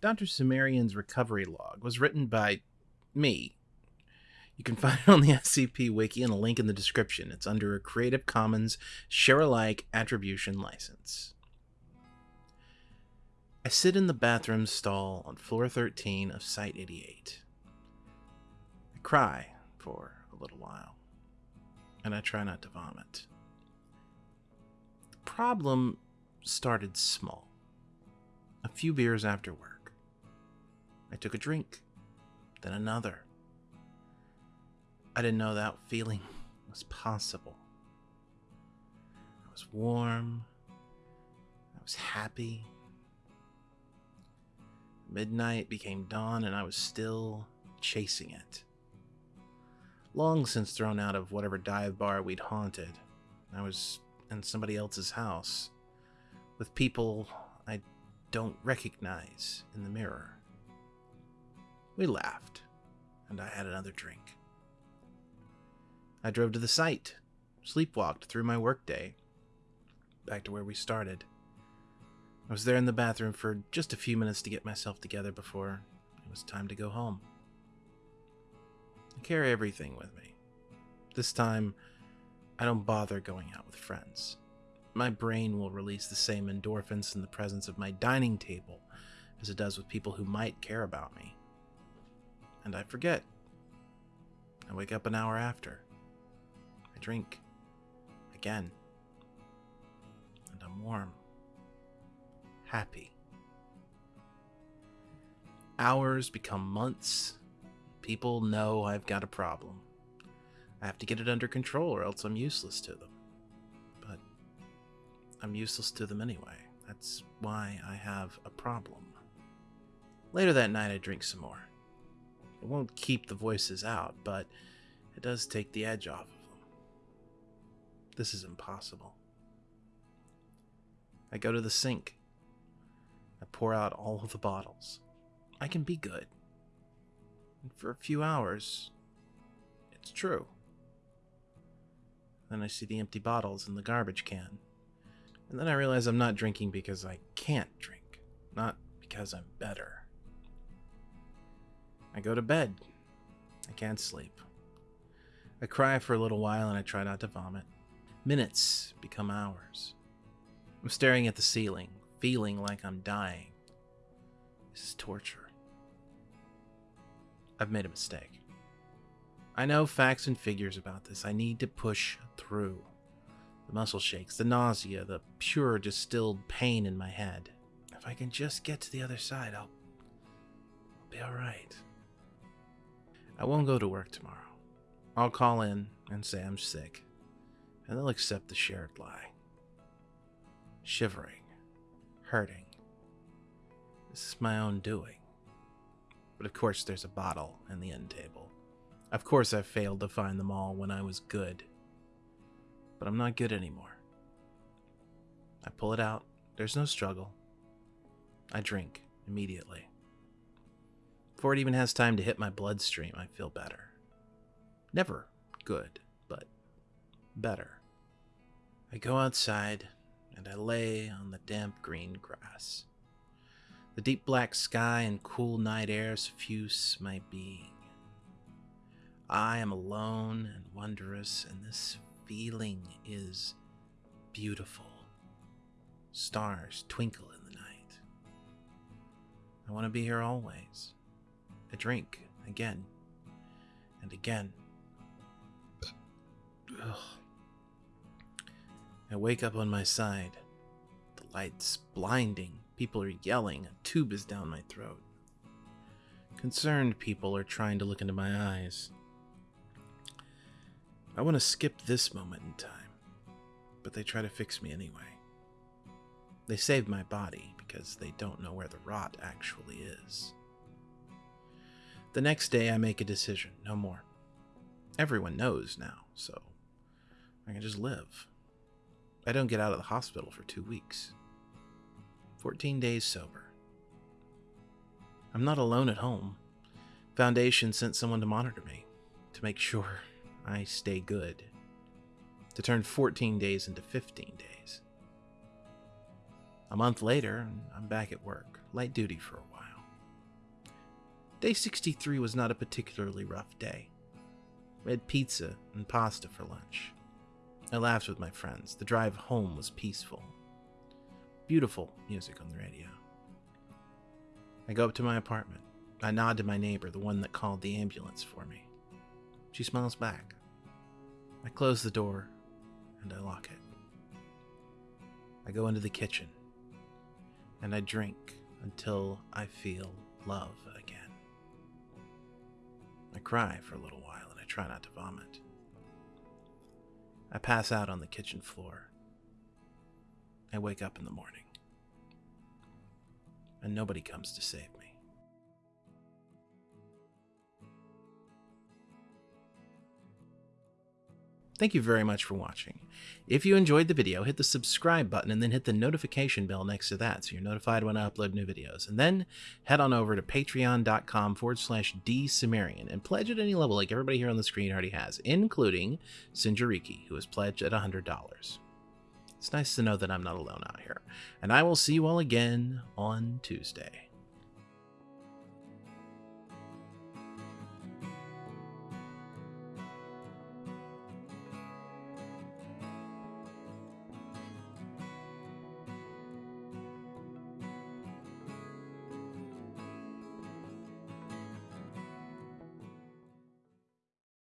Dr. Sumerian's recovery log was written by me. You can find it on the SCP Wiki and a link in the description. It's under a Creative Commons Share Alike Attribution License. I sit in the bathroom stall on floor 13 of Site 88. I cry for a little while, and I try not to vomit. The problem started small. A few beers after work. I took a drink, then another. I didn't know that feeling was possible. I was warm. I was happy. Midnight became dawn, and I was still chasing it. Long since thrown out of whatever dive bar we'd haunted, I was in somebody else's house with people I don't recognize in the mirror. We laughed, and I had another drink. I drove to the site, sleepwalked through my workday, back to where we started. I was there in the bathroom for just a few minutes to get myself together before it was time to go home. I carry everything with me. This time, I don't bother going out with friends. My brain will release the same endorphins in the presence of my dining table as it does with people who might care about me. And I forget. I wake up an hour after. I drink. Again. And I'm warm happy. Hours become months. People know I've got a problem. I have to get it under control or else I'm useless to them. But I'm useless to them anyway. That's why I have a problem. Later that night, I drink some more. It won't keep the voices out, but it does take the edge off of them. This is impossible. I go to the sink I pour out all of the bottles. I can be good. And for a few hours, it's true. Then I see the empty bottles in the garbage can. And then I realize I'm not drinking because I can't drink, not because I'm better. I go to bed. I can't sleep. I cry for a little while and I try not to vomit. Minutes become hours. I'm staring at the ceiling, feeling like I'm dying. This is torture. I've made a mistake. I know facts and figures about this. I need to push through. The muscle shakes, the nausea, the pure distilled pain in my head. If I can just get to the other side, I'll, be alright. I won't go to work tomorrow. I'll call in and say I'm sick, and they'll accept the shared lie. Shivering hurting. This is my own doing. But of course, there's a bottle in the end table. Of course, I failed to find them all when I was good. But I'm not good anymore. I pull it out. There's no struggle. I drink immediately. Before it even has time to hit my bloodstream, I feel better. Never good, but better. I go outside and I lay on the damp green grass. The deep black sky and cool night air suffuse my being. I am alone and wondrous, and this feeling is beautiful. Stars twinkle in the night. I want to be here always. I drink again and again. Ugh. I wake up on my side. The light's blinding. People are yelling. A tube is down my throat. Concerned people are trying to look into my eyes. I want to skip this moment in time, but they try to fix me anyway. They save my body because they don't know where the rot actually is. The next day, I make a decision no more. Everyone knows now, so I can just live. I don't get out of the hospital for two weeks. 14 days sober. I'm not alone at home. Foundation sent someone to monitor me, to make sure I stay good, to turn 14 days into 15 days. A month later, I'm back at work, light duty for a while. Day 63 was not a particularly rough day. We had pizza and pasta for lunch. I laughed with my friends. The drive home was peaceful. Beautiful music on the radio. I go up to my apartment. I nod to my neighbor, the one that called the ambulance for me. She smiles back. I close the door and I lock it. I go into the kitchen and I drink until I feel love. I cry for a little while and I try not to vomit. I pass out on the kitchen floor. I wake up in the morning and nobody comes to save me. Thank you very much for watching. If you enjoyed the video, hit the subscribe button and then hit the notification bell next to that so you're notified when I upload new videos. And then head on over to patreon.com forward slash dsumerian and pledge at any level like everybody here on the screen already has, including Sinjariki, who has pledged at $100. It's nice to know that I'm not alone out here. And I will see you all again on Tuesday.